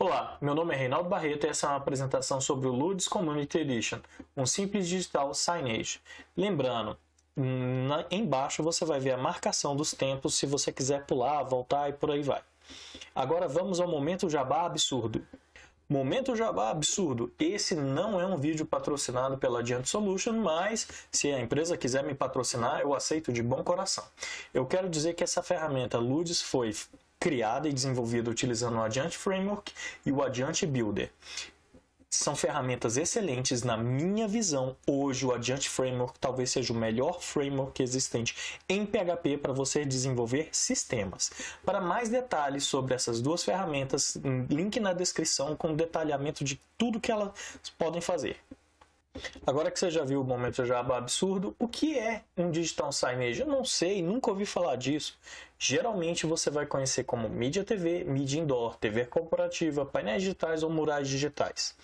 Olá, meu nome é Reinaldo Barreto e essa é uma apresentação sobre o Ludes Community Edition, um simples digital signage. Lembrando, na, embaixo você vai ver a marcação dos tempos se você quiser pular, voltar e por aí vai. Agora vamos ao momento jabá absurdo. Momento Jabá absurdo. Esse não é um vídeo patrocinado pela Adiante Solution, mas se a empresa quiser me patrocinar, eu aceito de bom coração. Eu quero dizer que essa ferramenta Ludes foi criada e desenvolvida utilizando o Adiante Framework e o Adiante Builder. São ferramentas excelentes na minha visão. Hoje o Adiante Framework talvez seja o melhor framework existente em PHP para você desenvolver sistemas. Para mais detalhes sobre essas duas ferramentas, link na descrição com detalhamento de tudo que elas podem fazer. Agora que você já viu o momento Java absurdo, o que é um digital signage? Eu não sei, nunca ouvi falar disso. Geralmente você vai conhecer como mídia TV, mídia indoor, TV corporativa, painéis digitais ou murais digitais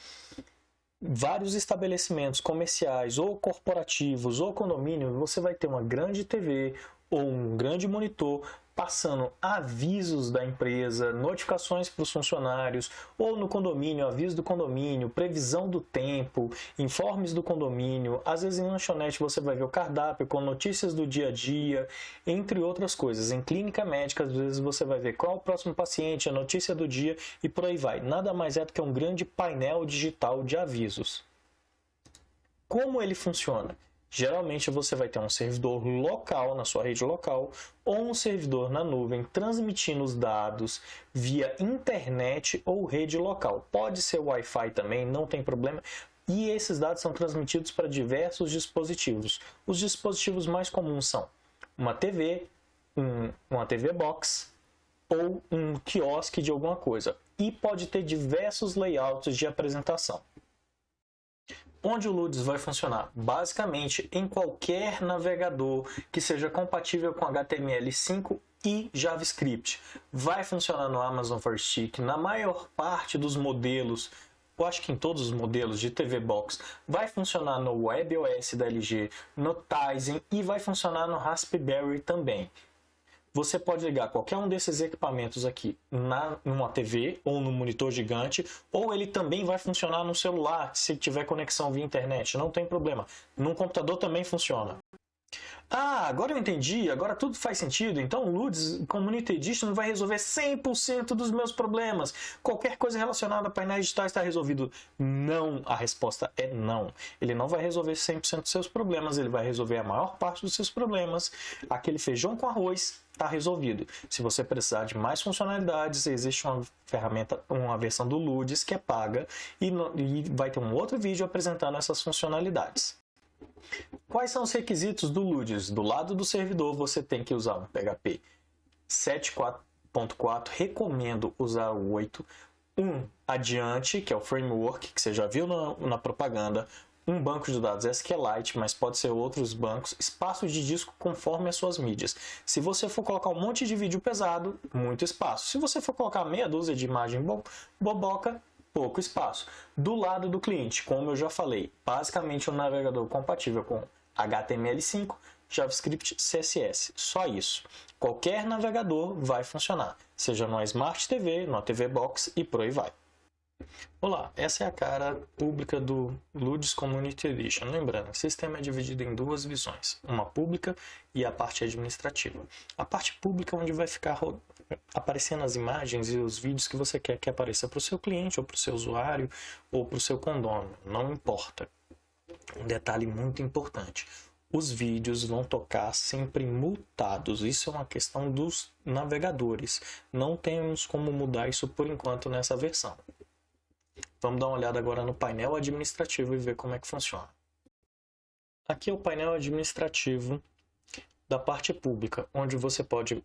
vários estabelecimentos comerciais ou corporativos ou condomínio, você vai ter uma grande TV ou um grande monitor passando avisos da empresa, notificações para os funcionários, ou no condomínio, aviso do condomínio, previsão do tempo, informes do condomínio. Às vezes em lanchonete você vai ver o cardápio com notícias do dia a dia, entre outras coisas. Em clínica médica, às vezes você vai ver qual é o próximo paciente, a notícia do dia e por aí vai. Nada mais é do que um grande painel digital de avisos. Como ele funciona? Geralmente você vai ter um servidor local na sua rede local ou um servidor na nuvem transmitindo os dados via internet ou rede local. Pode ser Wi-Fi também, não tem problema. E esses dados são transmitidos para diversos dispositivos. Os dispositivos mais comuns são uma TV, um, uma TV Box ou um quiosque de alguma coisa. E pode ter diversos layouts de apresentação. Onde o LUDS vai funcionar? Basicamente, em qualquer navegador que seja compatível com HTML5 e JavaScript. Vai funcionar no Amazon Fire Stick, na maior parte dos modelos, eu acho que em todos os modelos de TV Box, vai funcionar no WebOS da LG, no Tizen e vai funcionar no Raspberry também você pode ligar qualquer um desses equipamentos aqui na, numa TV ou no monitor gigante, ou ele também vai funcionar no celular se tiver conexão via internet, não tem problema. No computador também funciona. Ah, agora eu entendi, agora tudo faz sentido. Então o LUDS Community Edition vai resolver 100% dos meus problemas. Qualquer coisa relacionada a painéis digitais está resolvido. Não, a resposta é não. Ele não vai resolver 100% dos seus problemas, ele vai resolver a maior parte dos seus problemas. Aquele feijão com arroz está resolvido. Se você precisar de mais funcionalidades, existe uma ferramenta, uma versão do LUDS que é paga e, e vai ter um outro vídeo apresentando essas funcionalidades. Quais são os requisitos do LUDS? Do lado do servidor você tem que usar um PHP 7.4, recomendo usar o 8, um adiante, que é o framework, que você já viu na, na propaganda, um banco de dados SQLite, mas pode ser outros bancos, espaço de disco conforme as suas mídias. Se você for colocar um monte de vídeo pesado, muito espaço. Se você for colocar meia dúzia de imagem bo boboca, pouco espaço. Do lado do cliente, como eu já falei, basicamente um navegador compatível com HTML5, JavaScript, CSS. Só isso. Qualquer navegador vai funcionar, seja numa Smart TV, numa TV Box e por aí vai. Olá, essa é a cara pública do Ludes Community Edition. Lembrando, o sistema é dividido em duas visões, uma pública e a parte administrativa. A parte pública é onde vai ficar aparecendo as imagens e os vídeos que você quer que apareça para o seu cliente, ou para o seu usuário, ou para o seu condomínio, não importa. Um detalhe muito importante, os vídeos vão tocar sempre mutados. Isso é uma questão dos navegadores. Não temos como mudar isso por enquanto nessa versão. Vamos dar uma olhada agora no painel administrativo e ver como é que funciona. Aqui é o painel administrativo da parte pública, onde você pode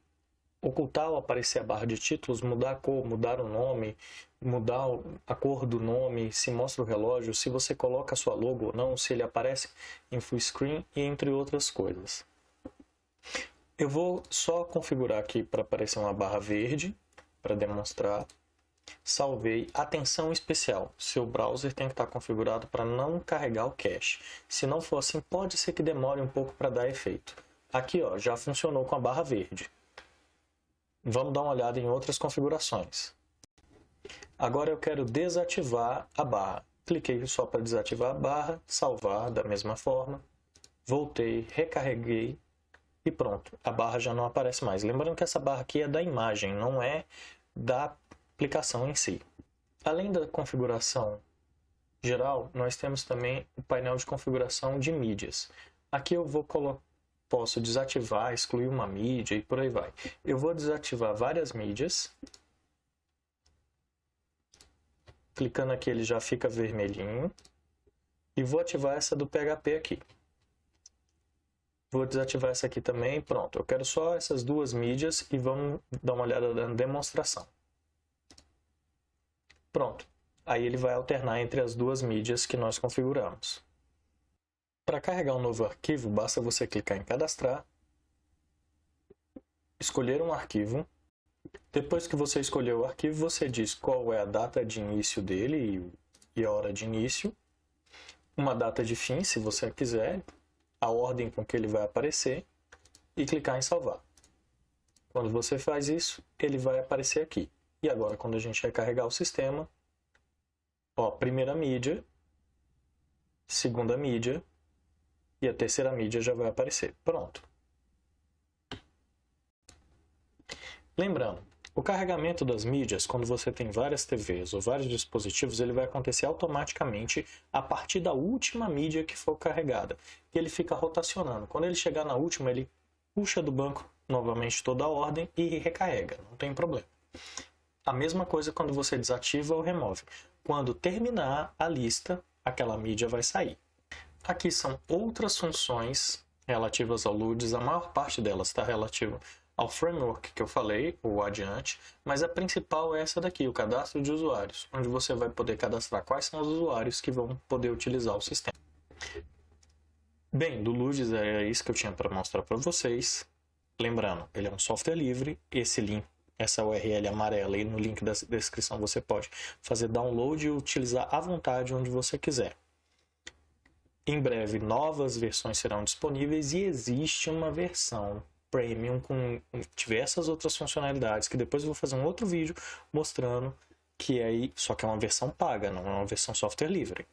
ocultar ou aparecer a barra de títulos, mudar a cor, mudar o nome, mudar a cor do nome, se mostra o relógio, se você coloca a sua logo ou não, se ele aparece em full screen e entre outras coisas. Eu vou só configurar aqui para aparecer uma barra verde para demonstrar Salvei. Atenção especial, seu browser tem que estar configurado para não carregar o cache. Se não for assim, pode ser que demore um pouco para dar efeito. Aqui ó, já funcionou com a barra verde. Vamos dar uma olhada em outras configurações. Agora eu quero desativar a barra. Cliquei só para desativar a barra, salvar da mesma forma, voltei, recarreguei e pronto. A barra já não aparece mais. Lembrando que essa barra aqui é da imagem, não é da aplicação em si. Além da configuração geral, nós temos também o painel de configuração de mídias. Aqui eu vou posso desativar, excluir uma mídia e por aí vai. Eu vou desativar várias mídias. Clicando aqui ele já fica vermelhinho. E vou ativar essa do PHP aqui. Vou desativar essa aqui também, pronto. Eu quero só essas duas mídias e vamos dar uma olhada na demonstração. Pronto. Aí ele vai alternar entre as duas mídias que nós configuramos. Para carregar um novo arquivo, basta você clicar em cadastrar, escolher um arquivo. Depois que você escolheu o arquivo, você diz qual é a data de início dele e a hora de início, uma data de fim, se você quiser, a ordem com que ele vai aparecer e clicar em salvar. Quando você faz isso, ele vai aparecer aqui. E agora, quando a gente recarregar o sistema, ó, primeira mídia, segunda mídia, e a terceira mídia já vai aparecer. Pronto. Lembrando, o carregamento das mídias, quando você tem várias TVs ou vários dispositivos, ele vai acontecer automaticamente a partir da última mídia que for carregada. E ele fica rotacionando. Quando ele chegar na última, ele puxa do banco novamente toda a ordem e recarrega, não tem problema. A mesma coisa quando você desativa ou remove. Quando terminar a lista, aquela mídia vai sair. Aqui são outras funções relativas ao LUDS, a maior parte delas está relativa ao framework que eu falei, o adiante, mas a principal é essa daqui, o cadastro de usuários, onde você vai poder cadastrar quais são os usuários que vão poder utilizar o sistema. Bem, do LUDS é isso que eu tinha para mostrar para vocês. Lembrando, ele é um software livre, esse link, essa URL amarela aí no link da descrição você pode fazer download e utilizar à vontade onde você quiser. Em breve, novas versões serão disponíveis e existe uma versão premium com diversas outras funcionalidades que depois eu vou fazer um outro vídeo mostrando que aí só que é uma versão paga, não é uma versão software livre.